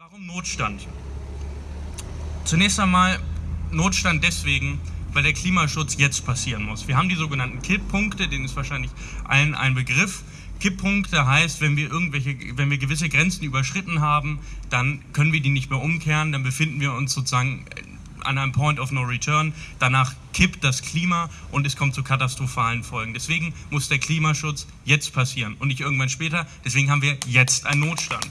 Warum Notstand? Zunächst einmal Notstand deswegen, weil der Klimaschutz jetzt passieren muss. Wir haben die sogenannten Kipppunkte, denen ist wahrscheinlich allen ein Begriff. Kipppunkte heißt, wenn wir irgendwelche, wenn wir gewisse Grenzen überschritten haben, dann können wir die nicht mehr umkehren, dann befinden wir uns sozusagen an einem Point of No Return. Danach kippt das Klima und es kommt zu katastrophalen Folgen. Deswegen muss der Klimaschutz jetzt passieren und nicht irgendwann später. Deswegen haben wir jetzt einen Notstand.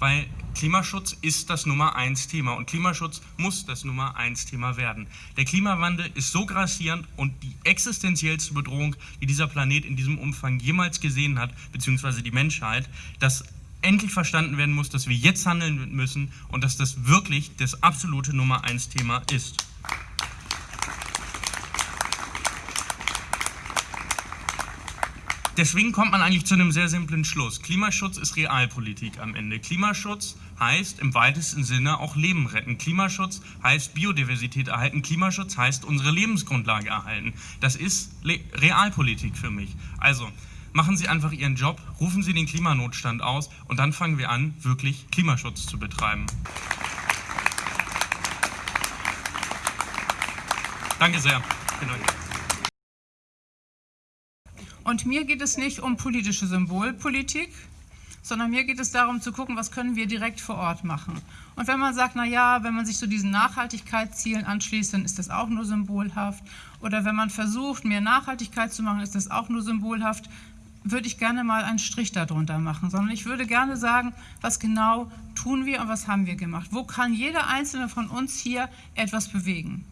Weil Klimaschutz ist das Nummer eins Thema und Klimaschutz muss das Nummer eins Thema werden. Der Klimawandel ist so grassierend und die existenziellste Bedrohung, die dieser Planet in diesem Umfang jemals gesehen hat, beziehungsweise die Menschheit, dass endlich verstanden werden muss, dass wir jetzt handeln müssen und dass das wirklich das absolute Nummer eins Thema ist. Deswegen kommt man eigentlich zu einem sehr simplen Schluss. Klimaschutz ist Realpolitik am Ende. Klimaschutz heißt im weitesten Sinne auch Leben retten. Klimaschutz heißt Biodiversität erhalten. Klimaschutz heißt unsere Lebensgrundlage erhalten. Das ist Le Realpolitik für mich. Also machen Sie einfach Ihren Job, rufen Sie den Klimanotstand aus und dann fangen wir an, wirklich Klimaschutz zu betreiben. Danke sehr. Vielen. Und mir geht es nicht um politische Symbolpolitik, sondern mir geht es darum zu gucken, was können wir direkt vor Ort machen. Und wenn man sagt, na ja, wenn man sich zu so diesen Nachhaltigkeitszielen anschließt, dann ist das auch nur symbolhaft. Oder wenn man versucht, mehr Nachhaltigkeit zu machen, ist das auch nur symbolhaft würde ich gerne mal einen Strich darunter machen, sondern ich würde gerne sagen, was genau tun wir und was haben wir gemacht. Wo kann jeder Einzelne von uns hier etwas bewegen?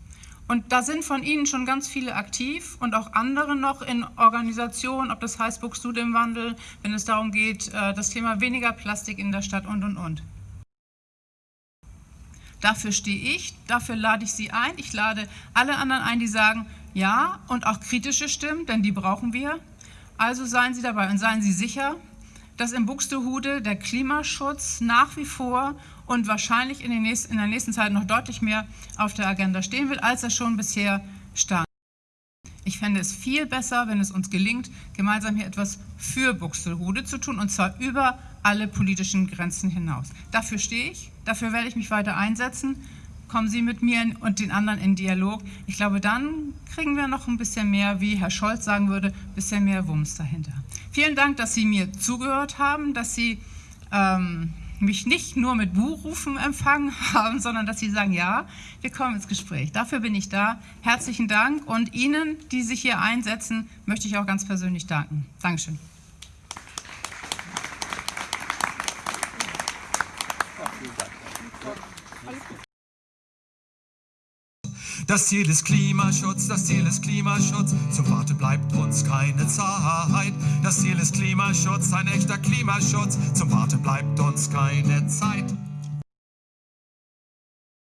Und da sind von Ihnen schon ganz viele aktiv und auch andere noch in Organisationen, ob das heißt Buchst dem Wandel, wenn es darum geht, äh, das Thema weniger Plastik in der Stadt und, und, und. Dafür stehe ich, dafür lade ich Sie ein. Ich lade alle anderen ein, die sagen, ja, und auch kritische Stimmen, denn die brauchen wir. Also seien Sie dabei und seien Sie sicher, dass in Buxtehude der Klimaschutz nach wie vor und wahrscheinlich in, nächsten, in der nächsten Zeit noch deutlich mehr auf der Agenda stehen wird, als er schon bisher stand. Ich fände es viel besser, wenn es uns gelingt, gemeinsam hier etwas für Buxtehude zu tun, und zwar über alle politischen Grenzen hinaus. Dafür stehe ich, dafür werde ich mich weiter einsetzen kommen Sie mit mir und den anderen in Dialog. Ich glaube, dann kriegen wir noch ein bisschen mehr, wie Herr Scholz sagen würde, ein bisschen mehr Wumms dahinter. Vielen Dank, dass Sie mir zugehört haben, dass Sie ähm, mich nicht nur mit Buhrufen empfangen haben, sondern dass Sie sagen, ja, wir kommen ins Gespräch. Dafür bin ich da. Herzlichen Dank und Ihnen, die sich hier einsetzen, möchte ich auch ganz persönlich danken. Dankeschön. Das Ziel ist Klimaschutz, das Ziel ist Klimaschutz. Zum Warten bleibt uns keine Zeit. Das Ziel ist Klimaschutz, ein echter Klimaschutz. Zum Warten bleibt uns keine Zeit.